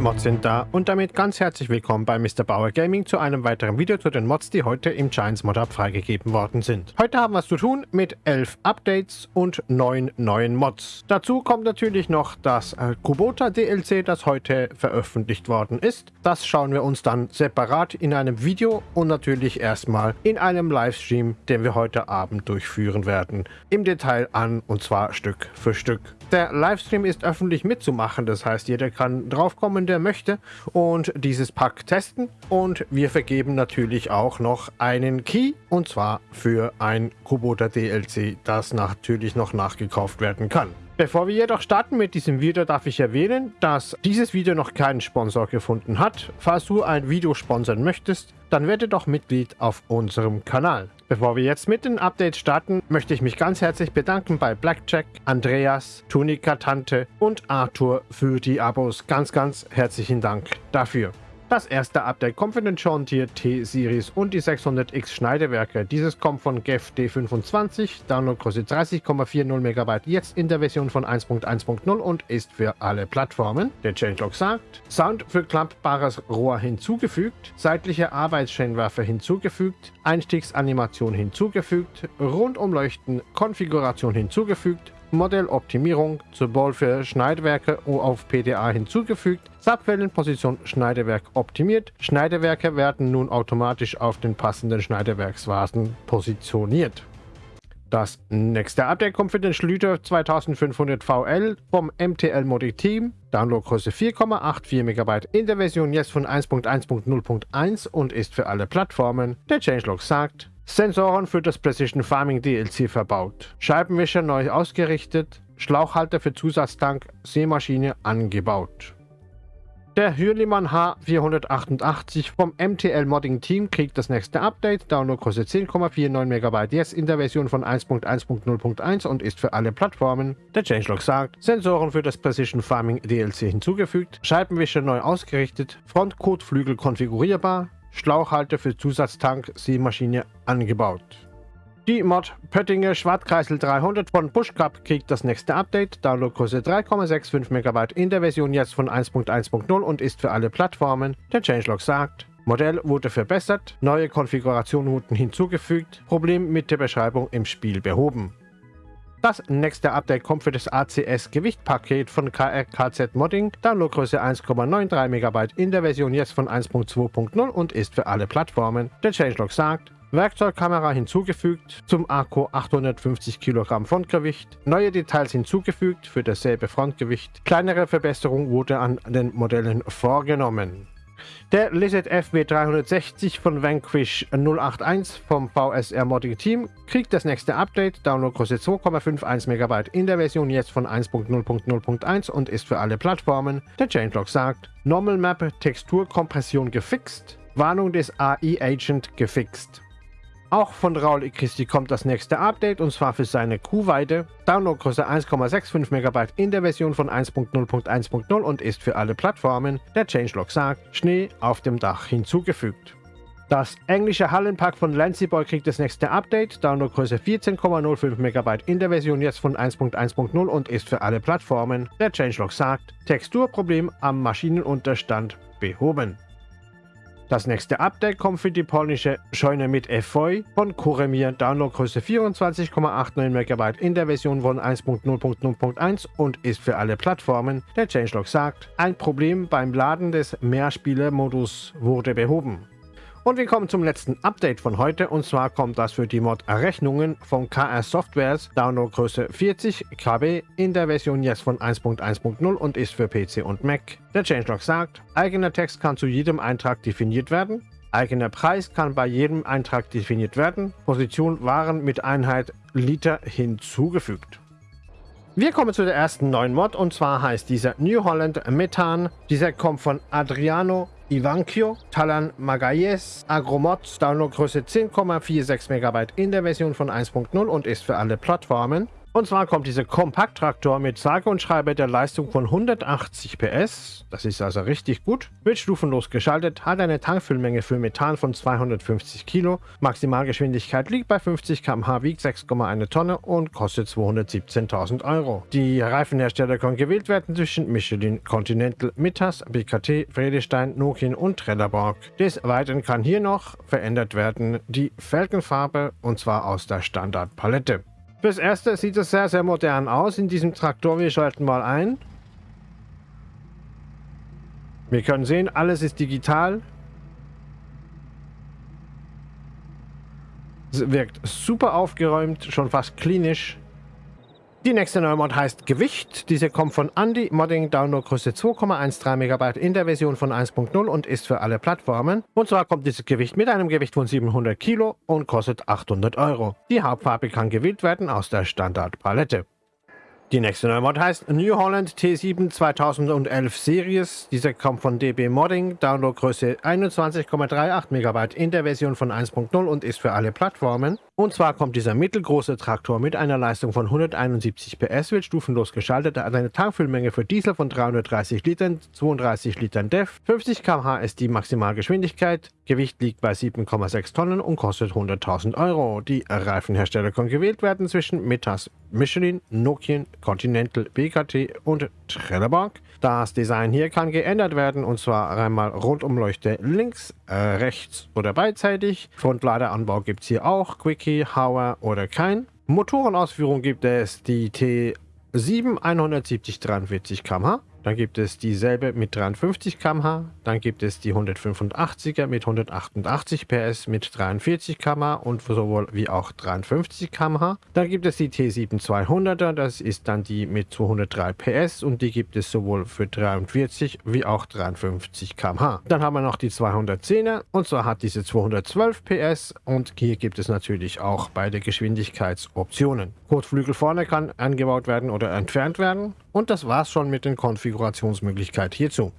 Mods sind da und damit ganz herzlich willkommen bei Mr. Bauer Gaming zu einem weiteren Video zu den Mods, die heute im Giants Mod Hub freigegeben worden sind. Heute haben wir es zu tun mit 11 Updates und 9 neuen Mods. Dazu kommt natürlich noch das äh, Kubota DLC, das heute veröffentlicht worden ist. Das schauen wir uns dann separat in einem Video und natürlich erstmal in einem Livestream, den wir heute Abend durchführen werden, im Detail an und zwar Stück für Stück. Der Livestream ist öffentlich mitzumachen, das heißt jeder kann draufkommen, der möchte und dieses Pack testen und wir vergeben natürlich auch noch einen Key und zwar für ein Kubota DLC, das natürlich noch nachgekauft werden kann. Bevor wir jedoch starten mit diesem Video, darf ich erwähnen, dass dieses Video noch keinen Sponsor gefunden hat. Falls du ein Video sponsern möchtest, dann werde doch Mitglied auf unserem Kanal. Bevor wir jetzt mit den Updates starten, möchte ich mich ganz herzlich bedanken bei Blackjack, Andreas, Tunika Tante und Arthur für die Abos. Ganz, ganz herzlichen Dank dafür. Das erste Update kommt für den John Deere T-Series und die 600X Schneidewerke. Dieses kommt von GEF D25, Downloadgröße 30,40 MB, jetzt in der Version von 1.1.0 und ist für alle Plattformen. Der Changelog sagt, Sound für klappbares Rohr hinzugefügt, seitliche Arbeitsscheinwerfer hinzugefügt, Einstiegsanimation hinzugefügt, Rundumleuchten Konfiguration hinzugefügt, Modelloptimierung, sowohl für Schneidwerke auf PDA hinzugefügt, Subquellenposition Schneidewerk optimiert. Schneidewerke werden nun automatisch auf den passenden Schneidewerksvasen positioniert. Das nächste Update kommt für den Schlüter 2500 VL vom MTL Modic Team. Downloadgröße 4,84 MB in der Version jetzt von 1.1.0.1 und ist für alle Plattformen. Der Changelog sagt, Sensoren für das Precision Farming DLC verbaut. Scheibenwischer neu ausgerichtet. Schlauchhalter für Zusatztank, Seemaschine angebaut. Der Hürlimann H488 vom MTL Modding Team kriegt das nächste Update. Downloadgröße 10,49 MB jetzt in der Version von 1.1.0.1 und ist für alle Plattformen. Der Changelog sagt, Sensoren für das Precision Farming DLC hinzugefügt, Scheibenwischer neu ausgerichtet, Frontkotflügel konfigurierbar, Schlauchhalter für Zusatztank Seemaschine angebaut. Die Mod Pöttinger Schwarzkreisel 300 von Bushcup kriegt das nächste Update. Downloadgröße 3,65 MB in der Version jetzt von 1.1.0 und ist für alle Plattformen. Der Changelog sagt, Modell wurde verbessert, neue Konfigurationen wurden hinzugefügt, Problem mit der Beschreibung im Spiel behoben. Das nächste Update kommt für das ACS Gewichtpaket von KRKZ Modding, Downloadgröße 1,93 MB in der Version jetzt von 1.2.0 und ist für alle Plattformen. Der Changelog sagt, Werkzeugkamera hinzugefügt, zum Akku 850 Kilogramm Frontgewicht, neue Details hinzugefügt für dasselbe Frontgewicht, kleinere Verbesserung wurde an den Modellen vorgenommen. Der Lizard FW360 von Vanquish 081 vom VSR Modding Team kriegt das nächste Update, Downloadgröße 2,51 MB in der Version jetzt von 1.0.0.1 und ist für alle Plattformen. Der Changelog sagt, Normal Map Texturkompression gefixt, Warnung des AI Agent gefixt. Auch von Raul Christi kommt das nächste Update und zwar für seine Kuhweide. Downloadgröße 1,65 MB in der Version von 1.0.1.0 und ist für alle Plattformen. Der Changelog sagt, Schnee auf dem Dach hinzugefügt. Das englische Hallenpack von Lancy Boy kriegt das nächste Update, Downloadgröße 14,05 MB in der Version jetzt von 1.1.0 und ist für alle Plattformen. Der Changelog sagt, Texturproblem am Maschinenunterstand behoben. Das nächste Update kommt für die polnische Scheune mit Efeu von Kuremir, Downloadgröße 24,89 MB in der Version von 1.0.0.1 und ist für alle Plattformen. Der Changelog sagt, ein Problem beim Laden des Mehrspieler-Modus wurde behoben. Und wir kommen zum letzten Update von heute und zwar kommt das für die Mod-Errechnungen von KR Softwares Downloadgröße 40 KB in der Version jetzt von 1.1.0 und ist für PC und Mac. Der Changelog sagt, eigener Text kann zu jedem Eintrag definiert werden, eigener Preis kann bei jedem Eintrag definiert werden, Position Waren mit Einheit Liter hinzugefügt. Wir kommen zu der ersten neuen Mod und zwar heißt dieser New Holland Methan. Dieser kommt von Adriano Ivankio, Talan Magayes, Agromods, Downloadgröße 10,46 MB in der Version von 1.0 und ist für alle Plattformen. Und zwar kommt dieser Kompakttraktor mit sage und schreibe der Leistung von 180 PS, das ist also richtig gut, wird stufenlos geschaltet, hat eine Tankfüllmenge für Methan von 250 Kilo, Maximalgeschwindigkeit liegt bei 50 km/h, wiegt 6,1 Tonne und kostet 217.000 Euro. Die Reifenhersteller können gewählt werden zwischen Michelin, Continental, Mittas, BKT, Friedestein, Nokian und Trelleborg. Des Weiteren kann hier noch verändert werden die Felgenfarbe und zwar aus der Standardpalette. Fürs Erste sieht es sehr, sehr modern aus in diesem Traktor. Wir schalten mal ein. Wir können sehen, alles ist digital. Es wirkt super aufgeräumt, schon fast klinisch. Die nächste neue Mod heißt Gewicht. Diese kommt von Andy Modding Downloadgröße 2,13 MB in der Version von 1.0 und ist für alle Plattformen. Und zwar kommt dieses Gewicht mit einem Gewicht von 700 Kilo und kostet 800 Euro. Die Hauptfarbe kann gewählt werden aus der Standardpalette. Die nächste neue Mod heißt New Holland T7 2011 Series. Diese kommt von DB Modding, Downloadgröße 21,38 MB in der Version von 1.0 und ist für alle Plattformen. Und zwar kommt dieser mittelgroße Traktor mit einer Leistung von 171 PS, wird stufenlos geschaltet, hat eine Tankfüllmenge für Diesel von 330 Litern, 32 Litern DEF, 50 km/h ist die Maximalgeschwindigkeit, Gewicht liegt bei 7,6 Tonnen und kostet 100.000 Euro. Die Reifenhersteller können gewählt werden zwischen Metas, Michelin, Nokian, Continental, BKT und Trelleborg. Das Design hier kann geändert werden und zwar einmal Rundumleuchte links, äh, rechts oder beidseitig. Frontladeranbau gibt es hier auch, Quickie, Hauer oder kein. Motorenausführung gibt es die T7 170 43 km/h. Dann gibt es dieselbe mit 53 km/h. Dann gibt es die 185er mit 188 PS mit 43 km/h und sowohl wie auch 53 km/h. Dann gibt es die T7 200er, das ist dann die mit 203 PS und die gibt es sowohl für 43 wie auch 53 km/h. Dann haben wir noch die 210er und zwar hat diese 212 PS und hier gibt es natürlich auch beide Geschwindigkeitsoptionen. Kotflügel vorne kann angebaut werden oder entfernt werden. Und das war's schon mit den Konfigurationsmöglichkeiten hierzu.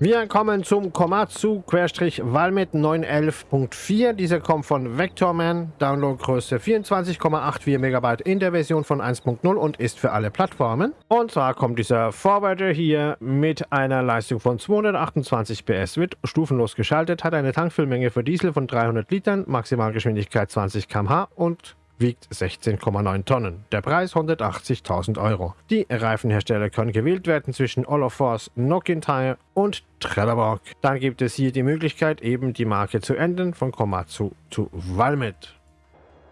Wir kommen zum Komatsu-Valmet 911.4. Dieser kommt von Vectorman, Downloadgröße 24,84 MB in der Version von 1.0 und ist für alle Plattformen. Und zwar kommt dieser Forwarder hier mit einer Leistung von 228 PS, wird stufenlos geschaltet, hat eine Tankfüllmenge für Diesel von 300 Litern, Maximalgeschwindigkeit 20 km/h und wiegt 16,9 Tonnen. Der Preis 180.000 Euro. Die Reifenhersteller können gewählt werden zwischen Olafors, Nokian Tire und Trelleborg. Dann gibt es hier die Möglichkeit, eben die Marke zu ändern von Komatsu zu Valmet.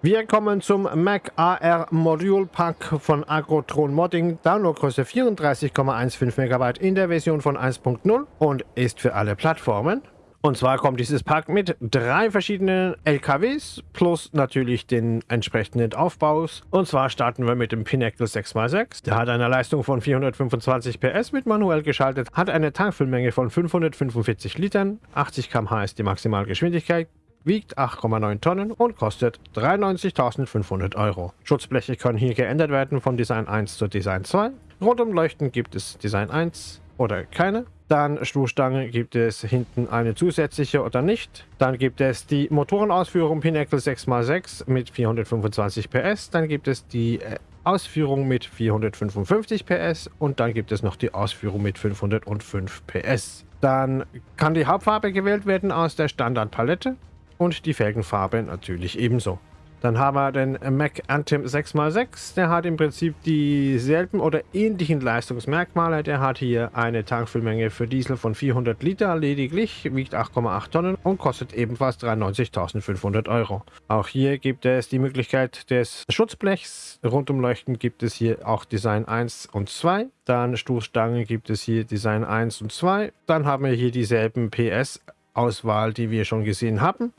Wir kommen zum Mac AR Module Pack von Agrotron Modding. Downloadgröße 34,15 MB in der Version von 1.0 und ist für alle Plattformen. Und zwar kommt dieses Pack mit drei verschiedenen LKWs plus natürlich den entsprechenden Aufbaus. Und zwar starten wir mit dem Pinnacle 6x6. Der hat eine Leistung von 425 PS, mit manuell geschaltet, hat eine Tankfüllmenge von 545 Litern, 80 km/h ist die Maximalgeschwindigkeit, wiegt 8,9 Tonnen und kostet 93.500 Euro. Schutzbleche können hier geändert werden von Design 1 zu Design 2. Rundumleuchten gibt es Design 1 oder keine. Dann Stoßstange gibt es hinten eine zusätzliche oder nicht. Dann gibt es die Motorenausführung Pinnacle 6x6 mit 425 PS. Dann gibt es die äh, Ausführung mit 455 PS und dann gibt es noch die Ausführung mit 505 PS. Dann kann die Hauptfarbe gewählt werden aus der Standardpalette und die Felgenfarbe natürlich ebenso. Dann haben wir den Mac Anthem 6x6. Der hat im Prinzip dieselben oder ähnlichen Leistungsmerkmale. Der hat hier eine Tankfüllmenge für Diesel von 400 Liter lediglich, wiegt 8,8 Tonnen und kostet ebenfalls 93.500 Euro. Auch hier gibt es die Möglichkeit des Schutzblechs. Rundumleuchten gibt es hier auch Design 1 und 2. Dann Stoßstangen gibt es hier Design 1 und 2. Dann haben wir hier dieselben PS-Auswahl, die wir schon gesehen haben.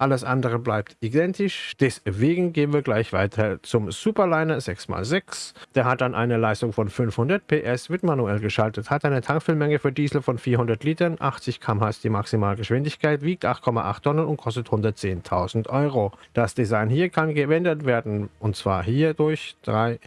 Alles andere bleibt identisch. Deswegen gehen wir gleich weiter zum Superliner 6x6. Der hat dann eine Leistung von 500 PS, wird manuell geschaltet, hat eine Tankfüllmenge für Diesel von 400 Litern, 80 km/h ist die Maximalgeschwindigkeit, wiegt 8,8 Tonnen und kostet 110.000 Euro. Das Design hier kann gewendet werden und zwar hier durch drei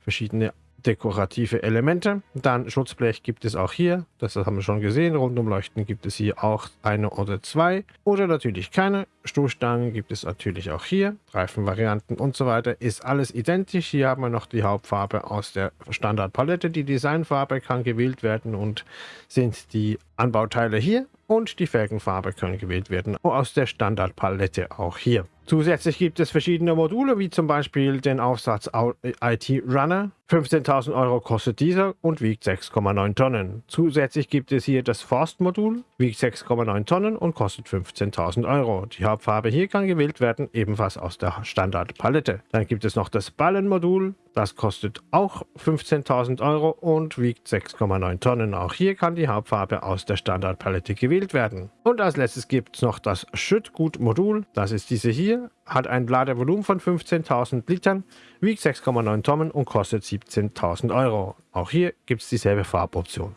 verschiedene dekorative Elemente. Dann Schutzblech gibt es auch hier, das haben wir schon gesehen. Rundumleuchten gibt es hier auch eine oder zwei oder natürlich keine. Stoßstangen gibt es natürlich auch hier. Reifenvarianten und so weiter ist alles identisch. Hier haben wir noch die Hauptfarbe aus der Standardpalette. Die Designfarbe kann gewählt werden und sind die Anbauteile hier und die Felgenfarbe können gewählt werden aus der Standardpalette auch hier. Zusätzlich gibt es verschiedene Module, wie zum Beispiel den Aufsatz IT Runner. 15.000 Euro kostet dieser und wiegt 6,9 Tonnen. Zusätzlich gibt es hier das Forst-Modul, wiegt 6,9 Tonnen und kostet 15.000 Euro. Die Hauptfarbe hier kann gewählt werden, ebenfalls aus der Standardpalette. Dann gibt es noch das Ballenmodul, das kostet auch 15.000 Euro und wiegt 6,9 Tonnen. Auch hier kann die Hauptfarbe aus der Standardpalette gewählt werden. Und als letztes gibt es noch das Schüttgut-Modul. Das ist diese hier, hat ein Ladevolumen von 15.000 Litern, wiegt 6,9 Tonnen und kostet 17.000 Euro. Auch hier gibt es dieselbe Farboption.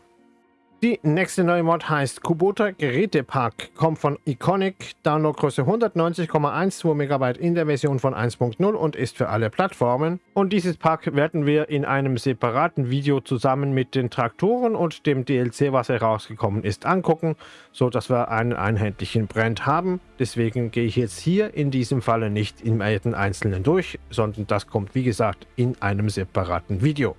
Die nächste neue Mod heißt Kubota Gerätepack, kommt von Iconic, Downloadgröße 190,12 MB in der Version von 1.0 und ist für alle Plattformen. Und dieses Pack werden wir in einem separaten Video zusammen mit den Traktoren und dem DLC, was herausgekommen ist, angucken, so dass wir einen einheitlichen Brand haben. Deswegen gehe ich jetzt hier in diesem Falle nicht in jeden einzelnen durch, sondern das kommt wie gesagt in einem separaten Video.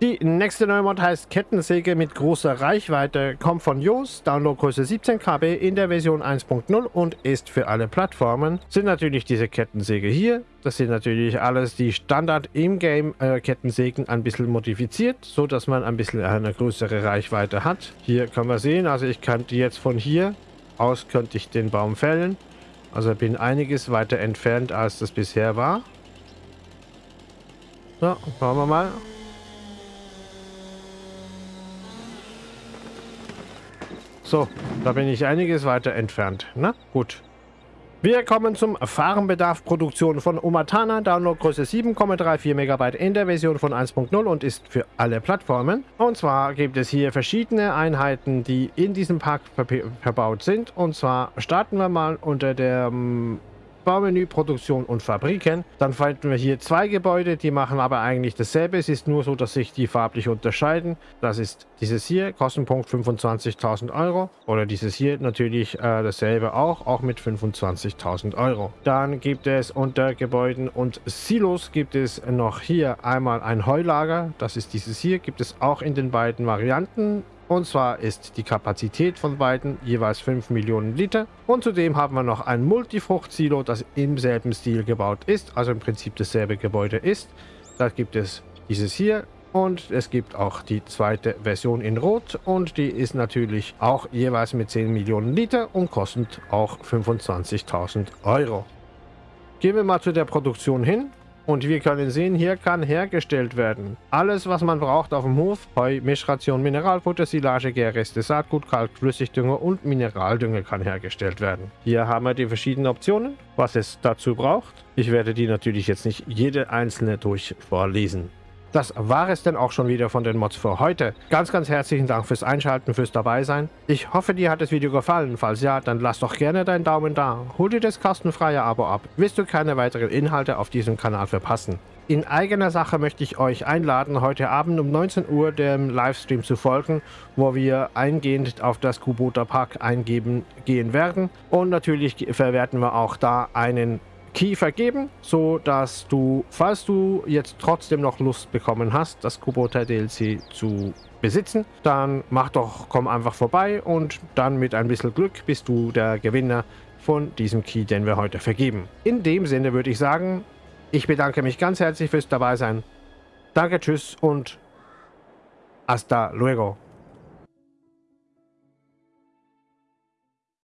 Die nächste neue Mod heißt Kettensäge mit großer Reichweite, kommt von Jos, Downloadgröße 17 KB in der Version 1.0 und ist für alle Plattformen. Sind natürlich diese Kettensäge hier. Das sind natürlich alles die Standard in-game äh, Kettensägen ein bisschen modifiziert, so dass man ein bisschen eine größere Reichweite hat. Hier können wir sehen, also ich könnte jetzt von hier aus könnte ich den Baum fällen. Also bin einiges weiter entfernt, als das bisher war. So, schauen wir mal. So, da bin ich einiges weiter entfernt. Na, gut. Wir kommen zum Farbenbedarf-Produktion von Umatana, Downloadgröße 7,34 MB in der Version von 1.0 und ist für alle Plattformen. Und zwar gibt es hier verschiedene Einheiten, die in diesem Pack verbaut sind. Und zwar starten wir mal unter der ähm, Baumenü, Produktion und Fabriken. Dann finden wir hier zwei Gebäude, die machen aber eigentlich dasselbe. Es ist nur so, dass sich die farblich unterscheiden. Das ist dieses hier, Kostenpunkt 25.000 Euro. Oder dieses hier natürlich äh, dasselbe auch, auch mit 25.000 Euro. Dann gibt es unter Gebäuden und Silos gibt es noch hier einmal ein Heulager. Das ist dieses hier, gibt es auch in den beiden Varianten. Und zwar ist die Kapazität von beiden jeweils 5 Millionen Liter. Und zudem haben wir noch ein Multifrucht-Silo, das im selben Stil gebaut ist, also im Prinzip dasselbe Gebäude ist. Da gibt es dieses hier und es gibt auch die zweite Version in Rot und die ist natürlich auch jeweils mit 10 Millionen Liter und kostet auch 25.000 Euro. Gehen wir mal zu der Produktion hin. Und wir können sehen, hier kann hergestellt werden. Alles, was man braucht auf dem Hof, Heu, Mischration, Mineralfutter, Silage, Gärreste, Saatgut, Kalk, Flüssigdünger und Mineraldünger kann hergestellt werden. Hier haben wir die verschiedenen Optionen, was es dazu braucht. Ich werde die natürlich jetzt nicht jede einzelne durch vorlesen. Das war es denn auch schon wieder von den Mods für heute. Ganz, ganz herzlichen Dank fürs Einschalten, fürs Dabeisein. Ich hoffe, dir hat das Video gefallen. Falls ja, dann lass doch gerne deinen Daumen da. Hol dir das kostenfreie Abo ab. Willst du keine weiteren Inhalte auf diesem Kanal verpassen? In eigener Sache möchte ich euch einladen, heute Abend um 19 Uhr dem Livestream zu folgen, wo wir eingehend auf das Kubota Park eingeben gehen werden. Und natürlich verwerten wir auch da einen Key vergeben, so dass du, falls du jetzt trotzdem noch Lust bekommen hast, das Kubota DLC zu besitzen, dann mach doch, komm einfach vorbei und dann mit ein bisschen Glück bist du der Gewinner von diesem Key, den wir heute vergeben. In dem Sinne würde ich sagen, ich bedanke mich ganz herzlich fürs Dabeisein. Danke, tschüss und hasta luego.